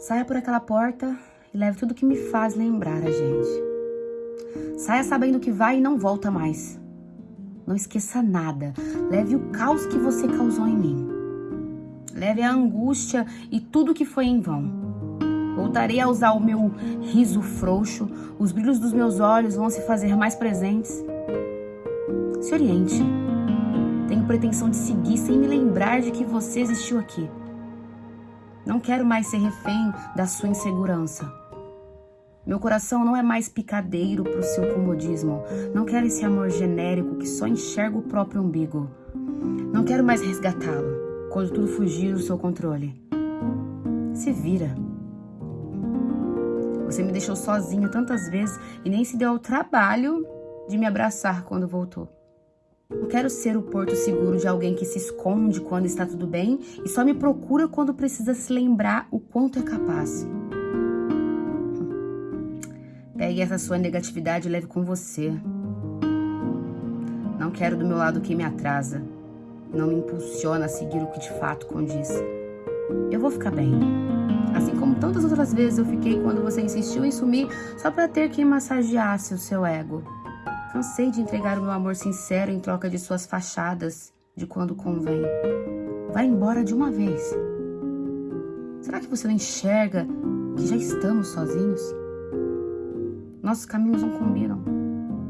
Saia por aquela porta e leve tudo que me faz lembrar a gente. Saia sabendo que vai e não volta mais. Não esqueça nada. Leve o caos que você causou em mim. Leve a angústia e tudo que foi em vão. Voltarei a usar o meu riso frouxo, os brilhos dos meus olhos vão se fazer mais presentes. Se oriente. Tenho pretensão de seguir sem me lembrar de que você existiu aqui. Não quero mais ser refém da sua insegurança. Meu coração não é mais picadeiro para o seu comodismo. Não quero esse amor genérico que só enxerga o próprio umbigo. Não quero mais resgatá-lo quando tudo fugir do seu controle. Se vira. Você me deixou sozinho tantas vezes e nem se deu ao trabalho de me abraçar quando voltou. Não quero ser o porto seguro de alguém que se esconde quando está tudo bem e só me procura quando precisa se lembrar o quanto é capaz. Pegue essa sua negatividade e leve com você. Não quero do meu lado quem me atrasa. Não me impulsiona a seguir o que de fato condiz. Eu vou ficar bem. Assim como tantas outras vezes eu fiquei quando você insistiu em sumir só para ter quem massageasse o seu ego. Cansei de entregar o meu amor sincero em troca de suas fachadas de quando convém. Vai embora de uma vez. Será que você não enxerga que já estamos sozinhos? Nossos caminhos não combinam.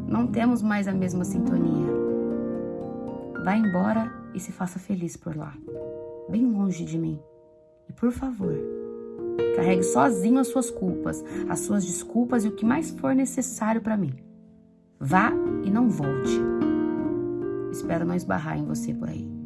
Não temos mais a mesma sintonia. Vá embora e se faça feliz por lá, bem longe de mim. E por favor, carregue sozinho as suas culpas, as suas desculpas e o que mais for necessário para mim. Vá e não volte. Espero não esbarrar em você por aí.